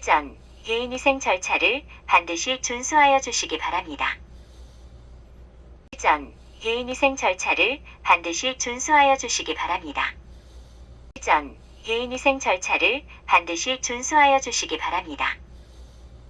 전 개인위생 절차를 반드시 준수하여 주시기 바랍니다. 전 개인위생 절차를 반드시 준수하여 주시기 바랍니다. 전 개인위생 절차를 반드시 준수하여 주시기 바랍니다.